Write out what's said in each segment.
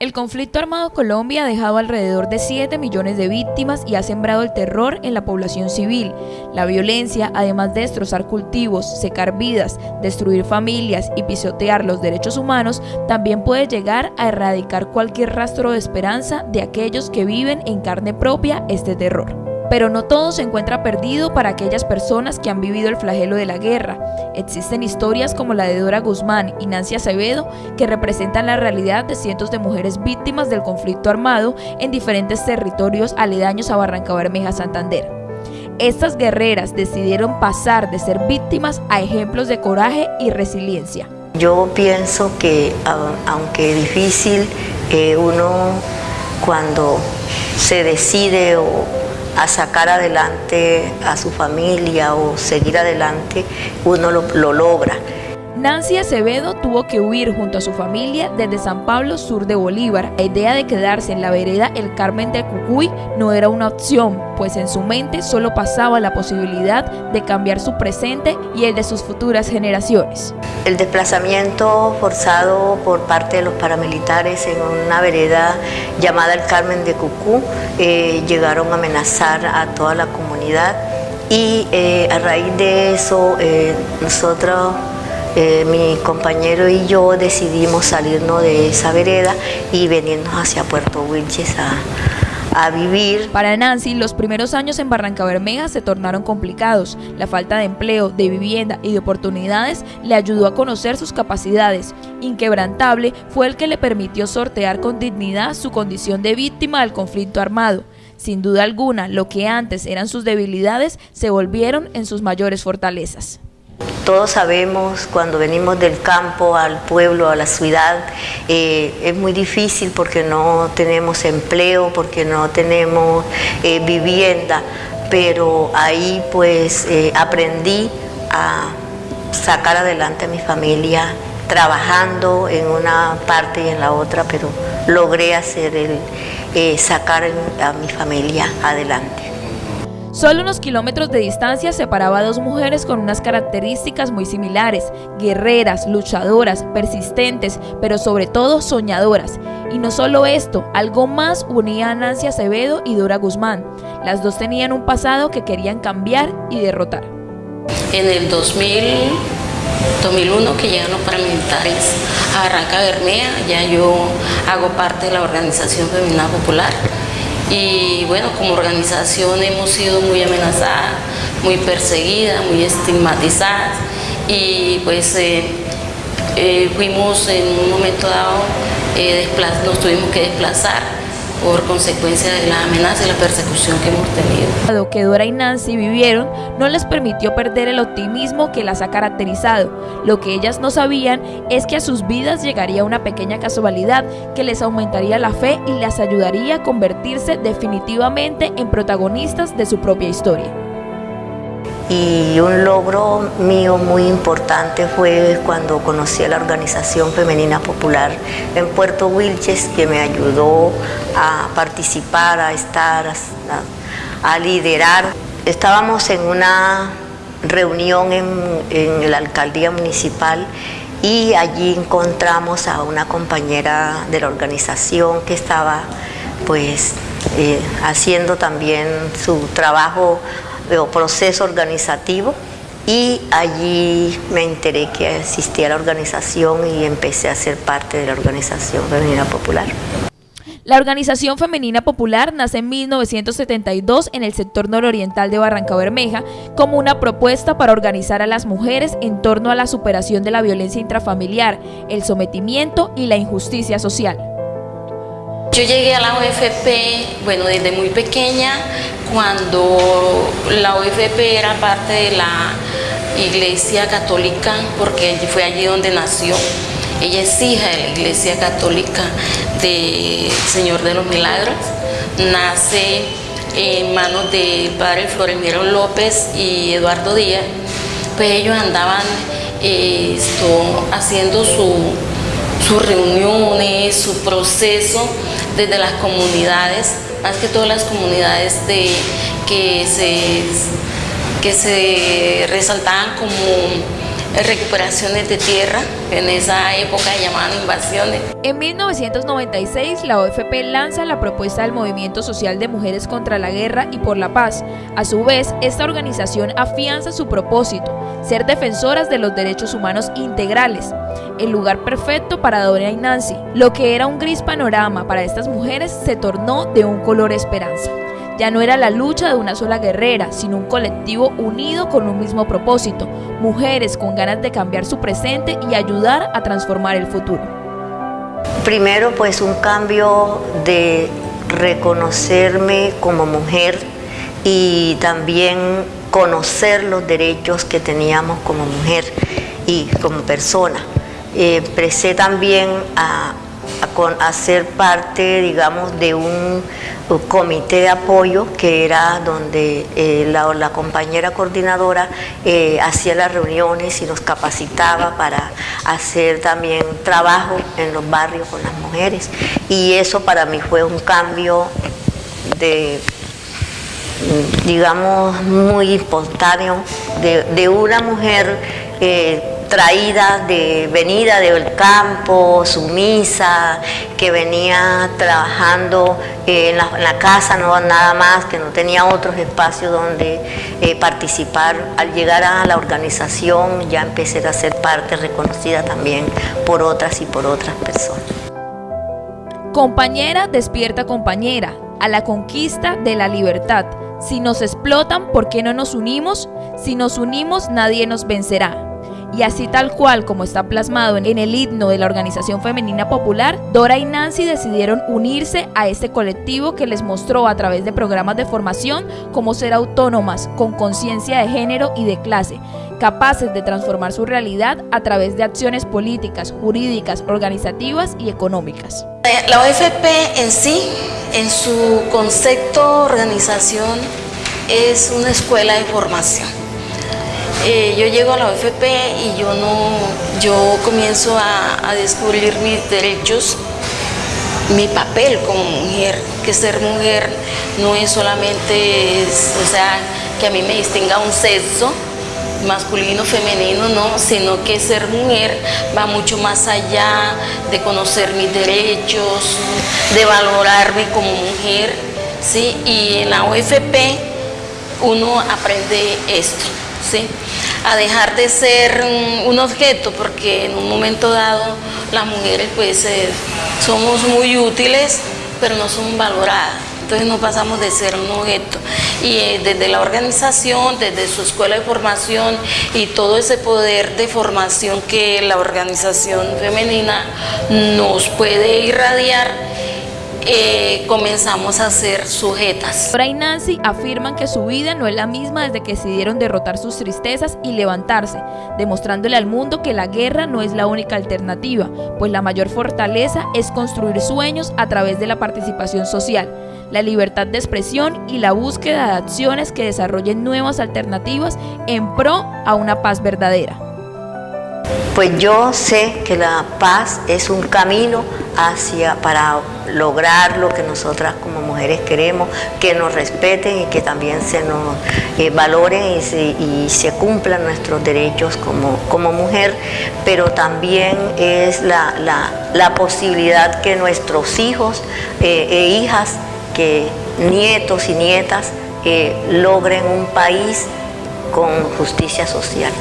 El conflicto armado Colombia ha dejado alrededor de 7 millones de víctimas y ha sembrado el terror en la población civil. La violencia, además de destrozar cultivos, secar vidas, destruir familias y pisotear los derechos humanos, también puede llegar a erradicar cualquier rastro de esperanza de aquellos que viven en carne propia este terror. Pero no todo se encuentra perdido para aquellas personas que han vivido el flagelo de la guerra. Existen historias como la de Dora Guzmán y Nancy Acevedo que representan la realidad de cientos de mujeres víctimas del conflicto armado en diferentes territorios aledaños a Barranca Bermeja, Santander. Estas guerreras decidieron pasar de ser víctimas a ejemplos de coraje y resiliencia. Yo pienso que aunque difícil, eh, uno cuando se decide o a sacar adelante a su familia o seguir adelante, uno lo, lo logra. Nancy Acevedo tuvo que huir junto a su familia desde San Pablo, sur de Bolívar. La idea de quedarse en la vereda El Carmen de Cucuy no era una opción, pues en su mente solo pasaba la posibilidad de cambiar su presente y el de sus futuras generaciones. El desplazamiento forzado por parte de los paramilitares en una vereda llamada El Carmen de Cucú eh, llegaron a amenazar a toda la comunidad y eh, a raíz de eso eh, nosotros eh, mi compañero y yo decidimos salirnos de esa vereda y venirnos hacia Puerto Wilches a, vivir. Para Nancy, los primeros años en Barranca Bermeja se tornaron complicados. La falta de empleo, de vivienda y de oportunidades le ayudó a conocer sus capacidades. Inquebrantable fue el que le permitió sortear con dignidad su condición de víctima del conflicto armado. Sin duda alguna, lo que antes eran sus debilidades se volvieron en sus mayores fortalezas. Todos sabemos cuando venimos del campo al pueblo, a la ciudad, eh, es muy difícil porque no tenemos empleo, porque no tenemos eh, vivienda, pero ahí pues eh, aprendí a sacar adelante a mi familia trabajando en una parte y en la otra, pero logré hacer el, sacar a mi familia adelante. Solo unos kilómetros de distancia separaba a dos mujeres con unas características muy similares, guerreras, luchadoras, persistentes, pero sobre todo soñadoras. Y no solo esto, algo más unía a Nancy Acevedo y Dora Guzmán. Las dos tenían un pasado que querían cambiar y derrotar. En el 2000, 2001 que llegan los paramilitares a Barranca Bermea, ya yo hago parte de la Organización Femenina Popular y bueno, como organización hemos sido muy amenazadas, muy perseguidas, muy estigmatizadas. Y pues eh, eh, fuimos en un momento dado, eh, nos tuvimos que desplazar por consecuencia de la amenaza y la persecución que hemos tenido. Lo que Dora y Nancy vivieron no les permitió perder el optimismo que las ha caracterizado. Lo que ellas no sabían es que a sus vidas llegaría una pequeña casualidad que les aumentaría la fe y les ayudaría a convertirse definitivamente en protagonistas de su propia historia. Y un logro mío muy importante fue cuando conocí a la Organización Femenina Popular en Puerto Wilches, que me ayudó a participar, a estar, a, liderar. Estábamos en una reunión en, en, la alcaldía municipal y allí encontramos a una compañera de la organización que estaba pues eh, haciendo también su trabajo o proceso organizativo y allí me enteré que existía la organización y empecé a ser parte de la Organización Femenina Popular. La Organización Femenina Popular nace en 1972 en el sector nororiental de Barranca Bermeja como una propuesta para organizar a las mujeres en torno a la superación de la violencia intrafamiliar, el sometimiento y la injusticia social. Yo llegué a la OFP, bueno, desde muy pequeña, cuando la OFP era parte de la Iglesia Católica, porque fue allí donde nació. Ella es hija de la Iglesia Católica del Señor de los Milagros. Nace en manos del padre Florimiro López y Eduardo Díaz. Pues ellos andaban eh, haciendo sus reuniones, su proceso desde las comunidades, más que todas las comunidades de, que, se, que se resaltaban como recuperaciones de tierra, en esa época llamaban invasiones. En 1996, la OFP lanza la propuesta del Movimiento Social de Mujeres contra la Guerra y por la Paz. A su vez, esta organización afianza su propósito, ser defensoras de los derechos humanos integrales, el lugar perfecto para Dora y Nancy. Lo que era un gris panorama para estas mujeres se tornó de un color esperanza. Ya no era la lucha de una sola guerrera, sino un colectivo unido con un mismo propósito, mujeres con ganas de cambiar su presente y ayudar a transformar el futuro. Primero pues un cambio de reconocerme como mujer y también conocer los derechos que teníamos como mujer y como persona. empecé también a, a, ser parte, digamos, de un, comité de apoyo que era donde eh, la, compañera coordinadora eh, hacía las reuniones y nos capacitaba para hacer también trabajo en los barrios con las mujeres. Y eso para mí fue un cambio de digamos, muy espontáneo de, una mujer eh, traída de venida del campo, sumisa, que venía trabajando eh, en, la, casa, no nada más, que no tenía otros espacios donde eh, participar. Al llegar a la organización ya empecé a ser parte reconocida también por otras y por otras personas. Compañera despierta compañera a la conquista de la libertad. Si nos explotan, ¿por qué no nos unimos? Si nos unimos, nadie nos vencerá. Y así tal cual como está plasmado en el himno de la Organización Femenina Popular, Dora y Nancy decidieron unirse a este colectivo que les mostró a través de programas de formación cómo ser autónomas, con conciencia de género y de clase, capaces de transformar su realidad a través de acciones políticas, jurídicas, organizativas y económicas. La OFP en sí, en su concepto organización, es una escuela de formación eh, yo llego a la OFP y yo no, yo comienzo a, descubrir mis derechos, mi papel como mujer, que ser mujer no es solamente, o sea, que a mí me distinga un sexo, masculino, femenino, no, sino que ser mujer va mucho más allá de conocer mis derechos, de valorarme como mujer, ¿sí? Y en la OFP uno aprende esto, ¿sí? a dejar de ser un objeto, porque en un momento dado las mujeres pues eh, somos muy útiles, pero no somos valoradas. Entonces no pasamos de ser un objeto. Y eh, desde la organización, desde su escuela de formación y todo ese poder de formación que la organización femenina nos puede irradiar, eh, comenzamos a ser sujetas. Dora y Nancy afirman que su vida no es la misma desde que decidieron derrotar sus tristezas y levantarse, demostrándole al mundo que la guerra no es la única alternativa, pues la mayor fortaleza es construir sueños a través de la participación social, la libertad de expresión y la búsqueda de acciones que desarrollen nuevas alternativas en pro a una paz verdadera. Pues yo sé que la paz es un camino hacia para lograr lo que nosotras como mujeres queremos, que nos respeten y que también se nos eh, valoren y se, cumplan nuestros derechos como, como mujer, pero también es la, posibilidad que nuestros hijos eh, e hijas, que nietos y nietas, eh, logren un país con justicia social.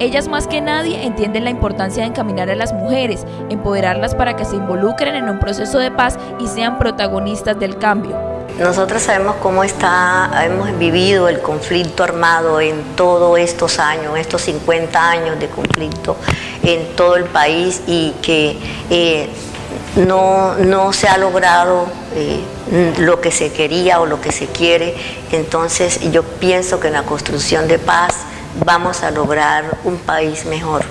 Ellas más que nadie entienden la importancia de encaminar a las mujeres, empoderarlas para que se involucren en un proceso de paz y sean protagonistas del cambio. Nosotros sabemos cómo está, hemos vivido el conflicto armado en todos estos años, estos 50 años de conflicto en todo el país y que eh, no, se ha logrado eh, lo que se quería o lo que se quiere. Entonces yo pienso que en la construcción de paz vamos a lograr un país mejor.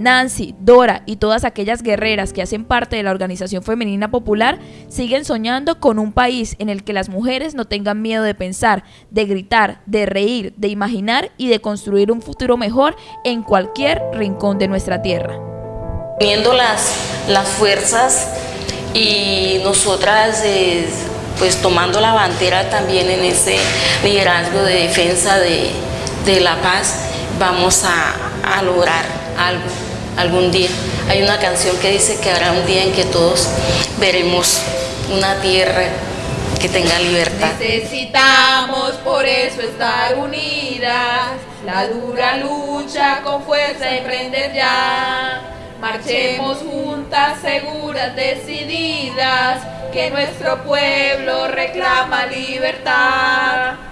Nancy, Dora y todas aquellas guerreras que hacen parte de la Organización Femenina Popular siguen soñando con un país en el que las mujeres no tengan miedo de pensar, de gritar, de reír, de imaginar y de construir un futuro mejor en cualquier rincón de nuestra tierra. Viendo las, las fuerzas y nosotras eh, pues tomando la bandera también en ese liderazgo de defensa de, de la paz, vamos a, lograr algo algún día. Hay una canción que dice que habrá un día en que todos veremos una tierra que tenga libertad. Necesitamos por eso estar unidas, la dura lucha con fuerza emprender ya. Marchemos juntas, seguras, decididas, que nuestro pueblo reclama libertad.